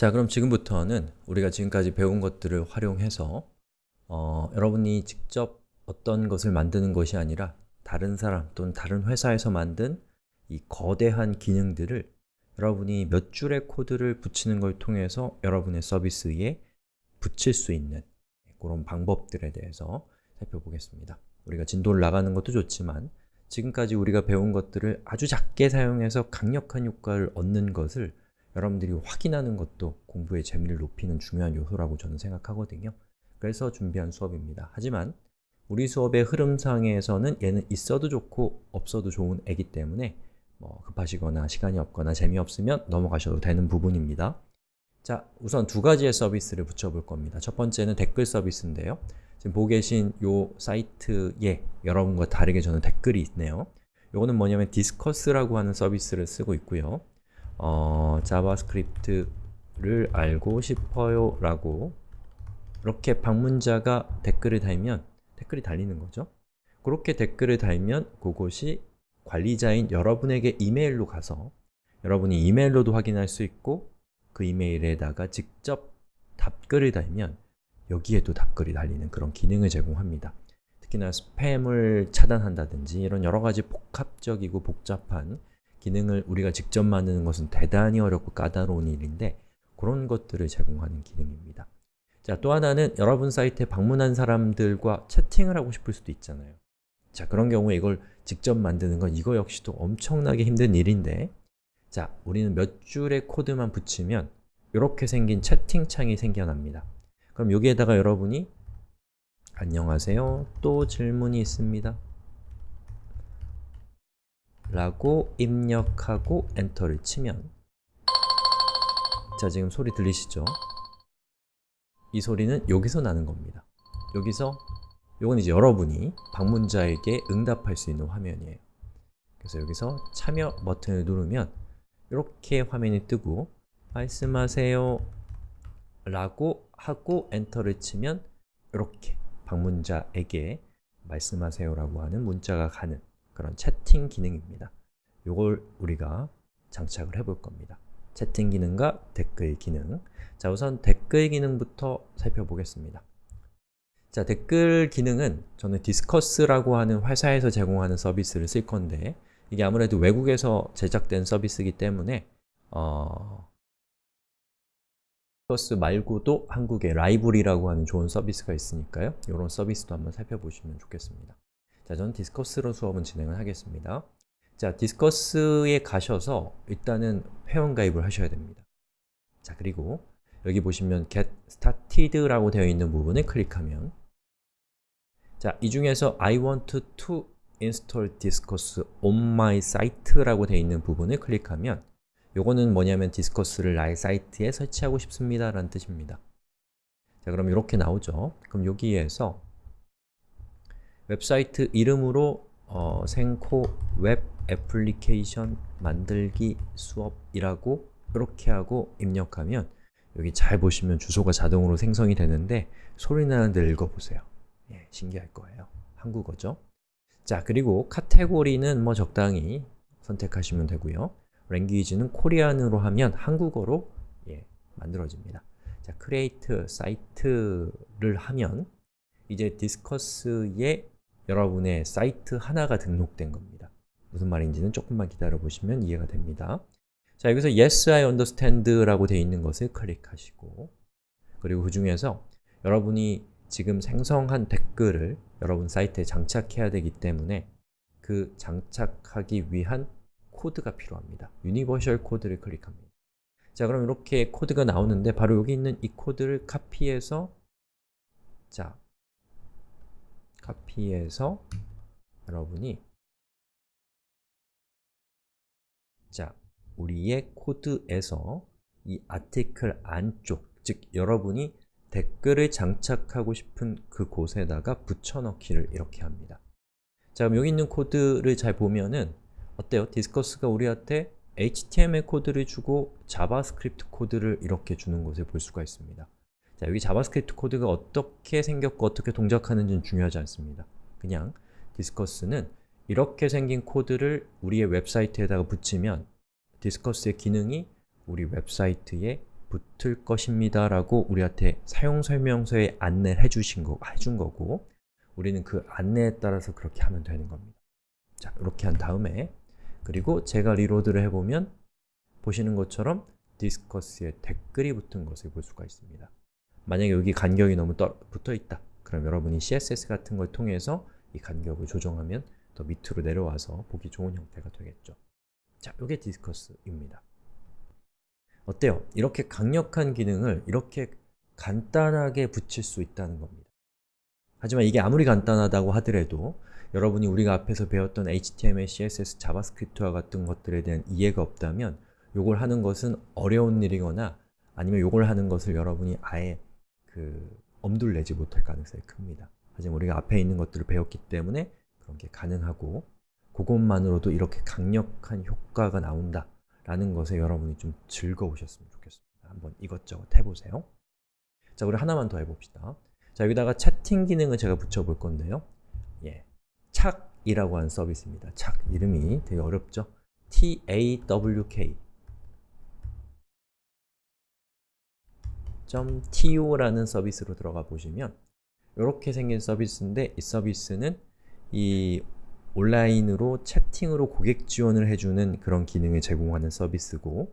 자, 그럼 지금부터는 우리가 지금까지 배운 것들을 활용해서 어, 여러분이 직접 어떤 것을 만드는 것이 아니라 다른 사람 또는 다른 회사에서 만든 이 거대한 기능들을 여러분이 몇 줄의 코드를 붙이는 걸 통해서 여러분의 서비스에 붙일 수 있는 그런 방법들에 대해서 살펴보겠습니다. 우리가 진도를 나가는 것도 좋지만 지금까지 우리가 배운 것들을 아주 작게 사용해서 강력한 효과를 얻는 것을 여러분들이 확인하는 것도 공부의 재미를 높이는 중요한 요소라고 저는 생각하거든요. 그래서 준비한 수업입니다. 하지만 우리 수업의 흐름상에서는 얘는 있어도 좋고 없어도 좋은 애기 때문에 뭐 급하시거나 시간이 없거나 재미없으면 넘어가셔도 되는 부분입니다. 자, 우선 두 가지의 서비스를 붙여볼 겁니다. 첫 번째는 댓글 서비스인데요. 지금 보고 계신 이 사이트에 여러분과 다르게 저는 댓글이 있네요. 이거는 뭐냐면 Disqus라고 하는 서비스를 쓰고 있고요. 어, JavaScript를 알고 싶어요 라고 이렇게 방문자가 댓글을 달면 댓글이 달리는 거죠. 그렇게 댓글을 달면 그것이 관리자인 여러분에게 이메일로 가서 여러분이 이메일로도 확인할 수 있고 그 이메일에다가 직접 답글을 달면 여기에도 답글이 달리는 그런 기능을 제공합니다. 특히나 스팸을 차단한다든지 이런 여러 가지 복합적이고 복잡한 기능을 우리가 직접 만드는 것은 대단히 어렵고 까다로운 일인데 그런 것들을 제공하는 기능입니다. 자, 또 하나는 여러분 사이트에 방문한 사람들과 채팅을 하고 싶을 수도 있잖아요. 자, 그런 경우에 이걸 직접 만드는 건 이거 역시도 엄청나게 힘든 일인데 자, 우리는 몇 줄의 코드만 붙이면 이렇게 생긴 채팅창이 생겨납니다. 그럼 여기에다가 여러분이 안녕하세요, 또 질문이 있습니다. 라고 입력하고 엔터를 치면 자, 지금 소리 들리시죠? 이 소리는 여기서 나는 겁니다. 여기서 이건 이제 여러분이 방문자에게 응답할 수 있는 화면이에요. 그래서 여기서 참여 버튼을 누르면 이렇게 화면이 뜨고 말씀하세요 라고 하고 엔터를 치면 이렇게 방문자에게 말씀하세요 라고 하는 문자가 가는 그런 채팅 기능입니다. 이걸 우리가 장착을 해볼 겁니다. 채팅 기능과 댓글 기능 자 우선 댓글 기능부터 살펴보겠습니다. 자 댓글 기능은 저는 Disqus라고 하는 회사에서 제공하는 서비스를 쓸 건데 이게 아무래도 외국에서 제작된 서비스이기 때문에 어, Disqus 말고도 한국에 LiveRe라고 하는 좋은 서비스가 있으니까요. 이런 서비스도 한번 살펴보시면 좋겠습니다. 자, 저는 Disqus로 수업은 진행을 하겠습니다. 자, Disqus에 가셔서 일단은 회원가입을 하셔야 됩니다. 자, 그리고 여기 보시면 get started라고 되어 있는 부분을 클릭하면 자, 이 중에서 I want to install Disqus on my site라고 되어 있는 부분을 클릭하면 요거는 뭐냐면 Disqus를 나의 사이트에 설치하고 싶습니다 라는 뜻입니다. 자, 그럼 이렇게 나오죠. 그럼 여기에서 웹사이트 이름으로 어, 생코 웹 애플리케이션 만들기 수업이라고 이렇게 하고 입력하면 여기 잘 보시면 주소가 자동으로 생성이 되는데 소리 나는 데 읽어보세요. 예, 신기할 거예요. 한국어죠. 자, 그리고 카테고리는 뭐 적당히 선택하시면 되고요. 랭귀지는 코리안으로 하면 한국어로 예, 만들어집니다. 자, create 사이트를 하면 이제 디스커스에 여러분의 사이트 하나가 등록된 겁니다. 무슨 말인지는 조금만 기다려 보시면 이해가 됩니다. 자, 여기서 Yes, I understand 라고 되어 있는 것을 클릭하시고 그리고 그 중에서 여러분이 지금 생성한 댓글을 여러분 사이트에 장착해야 되기 때문에 그 장착하기 위한 코드가 필요합니다. Universal Code를 클릭합니다. 자, 그럼 이렇게 코드가 나오는데 바로 여기 있는 이 코드를 카피해서 자, 카피해서 여러분이 자, 우리의 코드에서 이 article 안쪽, 즉 여러분이 댓글을 장착하고 싶은 그 곳에다가 붙여넣기를 이렇게 합니다. 자, 그럼 여기 있는 코드를 잘 보면은 어때요? Disqus가 우리한테 HTML 코드를 주고 JavaScript 코드를 이렇게 주는 것을 볼 수가 있습니다. 자, 여기 JavaScript 코드가 어떻게 생겼고 어떻게 동작하는지는 중요하지 않습니다. 그냥 Disqus는 이렇게 생긴 코드를 우리의 웹사이트에다가 붙이면 Disqus의 기능이 우리 웹사이트에 붙을 것입니다 라고 우리한테 사용설명서에 안내를 해주신 거, 해준 거고 우리는 그 안내에 따라서 그렇게 하면 되는 겁니다. 자, 이렇게 한 다음에 그리고 제가 reload를 해보면 보시는 것처럼 Disqus에 댓글이 붙은 것을 볼 수가 있습니다. 만약에 여기 간격이 너무 떠, 붙어 있다. 그럼 여러분이 CSS 같은 걸 통해서 이 간격을 조정하면 더 밑으로 내려와서 보기 좋은 형태가 되겠죠. 자, 이게 Disqus입니다. 어때요? 이렇게 강력한 기능을 이렇게 간단하게 붙일 수 있다는 겁니다. 하지만 이게 아무리 간단하다고 하더라도 여러분이 우리가 앞에서 배웠던 HTML, CSS, JavaScript와 같은 것들에 대한 이해가 없다면 이걸 하는 것은 어려운 일이거나 아니면 이걸 하는 것을 여러분이 아예 그 엄두를 내지 못할 가능성이 큽니다. 하지만 우리가 앞에 있는 것들을 배웠기 때문에 그런 게 가능하고 그것만으로도 이렇게 강력한 효과가 나온다 라는 것에 여러분이 좀 즐거우셨으면 좋겠습니다. 한번 이것저것 해보세요. 자, 우리 하나만 더 해봅시다. 자, 여기다가 채팅 기능을 제가 붙여볼 건데요. 예, 착이라고 하는 서비스입니다. 착, 이름이 되게 어렵죠? T-A-W-K .to라는 서비스로 들어가 보시면 이렇게 생긴 서비스인데 이 서비스는 이 온라인으로 채팅으로 고객 지원을 해주는 그런 기능을 제공하는 서비스고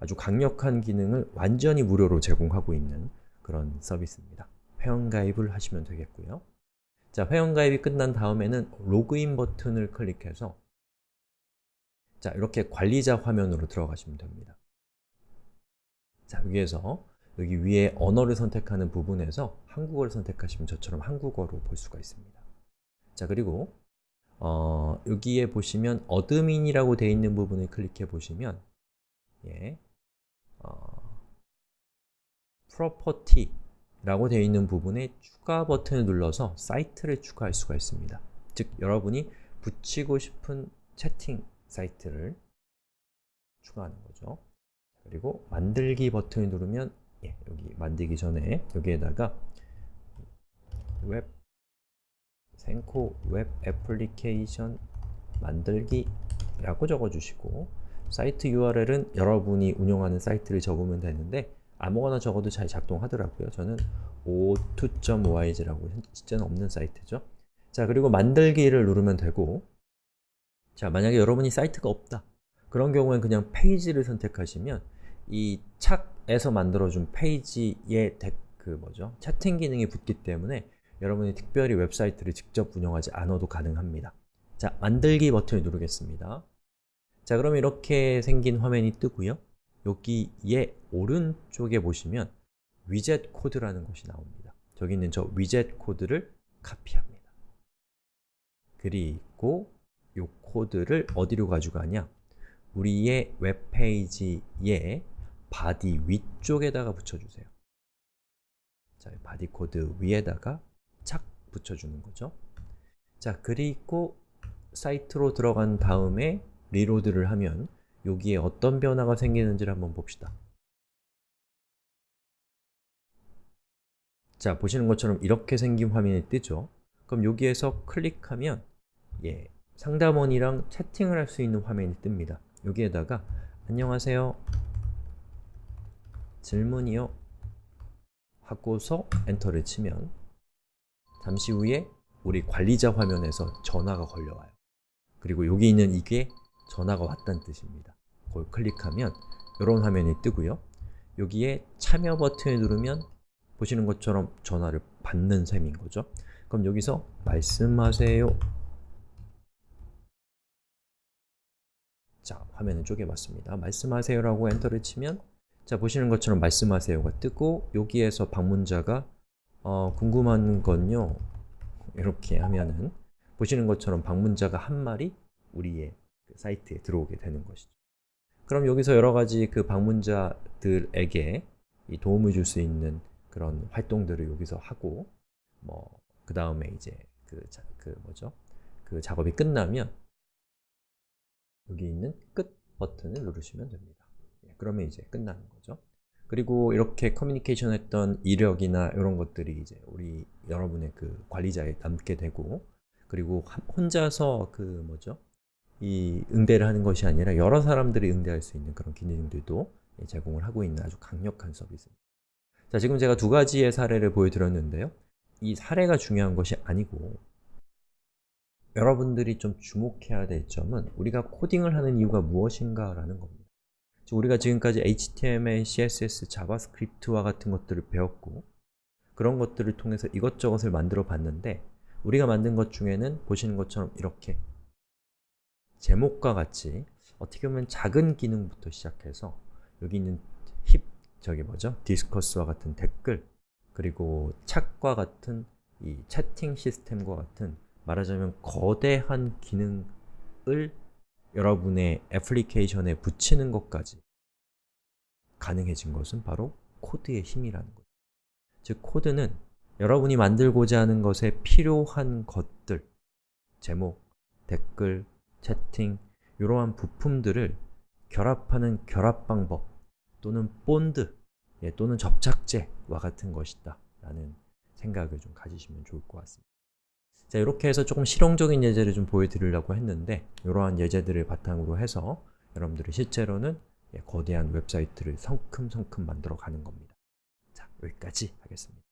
아주 강력한 기능을 완전히 무료로 제공하고 있는 그런 서비스입니다. 회원가입을 하시면 되겠고요. 자, 회원가입이 끝난 다음에는 로그인 버튼을 클릭해서 자, 이렇게 관리자 화면으로 들어가시면 됩니다. 자, 여기에서 여기 위에 언어를 선택하는 부분에서 한국어를 선택하시면 저처럼 한국어로 볼 수가 있습니다. 자, 그리고 어, 여기에 보시면 admin이라고 되어 있는 부분을 클릭해 보시면 예, 어, property라고 되어 있는 부분에 추가 버튼을 눌러서 사이트를 추가할 수가 있습니다. 즉, 여러분이 붙이고 싶은 채팅 사이트를 추가하는 거죠. 그리고 만들기 버튼을 누르면 예, 여기 만들기 전에 여기에다가 웹 생코 웹 애플리케이션 만들기 라고 적어주시고 사이트 URL은 여러분이 운영하는 사이트를 적으면 되는데 아무거나 적어도 잘 작동하더라고요. 저는 o2.yz라고 실제는 없는 사이트죠. 자, 그리고 만들기를 누르면 되고 자, 만약에 여러분이 사이트가 없다. 그런 경우엔 그냥 페이지를 선택하시면 이 측에서 만들어준 페이지에 그 뭐죠? 채팅 기능이 붙기 때문에 여러분이 특별히 웹사이트를 직접 운영하지 않아도 가능합니다. 자, 만들기 버튼을 누르겠습니다. 자, 그럼 이렇게 생긴 화면이 뜨고요. 여기에 오른쪽에 보시면 위젯 코드라는 것이 나옵니다. 저기 있는 저 위젯 코드를 카피합니다. 그리고 이 코드를 어디로 가져가냐? 우리의 웹페이지의 body 위쪽에다가 붙여주세요. 자, body 코드 위에다가 착 붙여주는 거죠. 자, 그리고 사이트로 들어간 다음에 reload를 하면 여기에 어떤 변화가 생기는지를 한번 봅시다. 자, 보시는 것처럼 이렇게 생긴 화면이 뜨죠? 그럼 여기에서 클릭하면 예, 상담원이랑 채팅을 할 수 있는 화면이 뜹니다. 여기에다가 안녕하세요. 질문이요. 하고서 엔터를 치면 잠시 후에 우리 관리자 화면에서 전화가 걸려와요. 그리고 여기 있는 이게 전화가 왔다는 뜻입니다. 그걸 클릭하면 이런 화면이 뜨고요. 여기에 참여 버튼을 누르면 보시는 것처럼 전화를 받는 셈인 거죠. 그럼 여기서 말씀하세요. 자, 화면을 쪼개봤습니다. 말씀하세요라고 엔터를 치면 자, 보시는 것처럼 말씀하세요가 뜨고 여기에서 방문자가 어, 궁금한 건요 이렇게 하면은 보시는 것처럼 방문자가 한 마리 우리의 그 사이트에 들어오게 되는 것이죠. 그럼 여기서 여러 가지 그 방문자들에게 도움을 줄 수 있는 그런 활동들을 여기서 하고 뭐 그 다음에 이제 그, 자, 그 뭐죠? 그 작업이 끝나면 여기 있는 끝 버튼을 누르시면 됩니다. 예, 그러면 이제 끝나는 거죠. 그리고 이렇게 커뮤니케이션 했던 이력이나 이런 것들이 이제 우리 여러분의 그 관리자에 남게 되고 그리고 혼자서 그 뭐죠? 이 응대를 하는 것이 아니라 여러 사람들이 응대할 수 있는 그런 기능들도 예, 제공을 하고 있는 아주 강력한 서비스입니다. 자, 지금 제가 두 가지의 사례를 보여드렸는데요. 이 사례가 중요한 것이 아니고 여러분들이 좀 주목해야 될 점은 우리가 코딩을 하는 이유가 무엇인가 라는 겁니다. 즉, 우리가 지금까지 HTML, CSS, JavaScript와 같은 것들을 배웠고 그런 것들을 통해서 이것저것을 만들어 봤는데 우리가 만든 것 중에는 보시는 것처럼 이렇게 제목과 같이 어떻게 보면 작은 기능부터 시작해서 여기 있는 힙, 저기 뭐죠? 디스커스와 같은 댓글 그리고 챗과 같은 이 채팅 시스템과 같은 말하자면 거대한 기능을 여러분의 애플리케이션에 붙이는 것까지 가능해진 것은 바로 코드의 힘이라는 거죠. 즉, 코드는 여러분이 만들고자 하는 것에 필요한 것들 제목, 댓글, 채팅 이러한 부품들을 결합하는 결합 방법 또는 본드 예, 또는 접착제와 같은 것이다 라는 생각을 좀 가지시면 좋을 것 같습니다. 자, 이렇게 해서 조금 실용적인 예제를 좀 보여드리려고 했는데 이러한 예제들을 바탕으로 해서 여러분들이 실제로는 예, 거대한 웹사이트를 성큼성큼 만들어 가는 겁니다. 자, 여기까지 하겠습니다.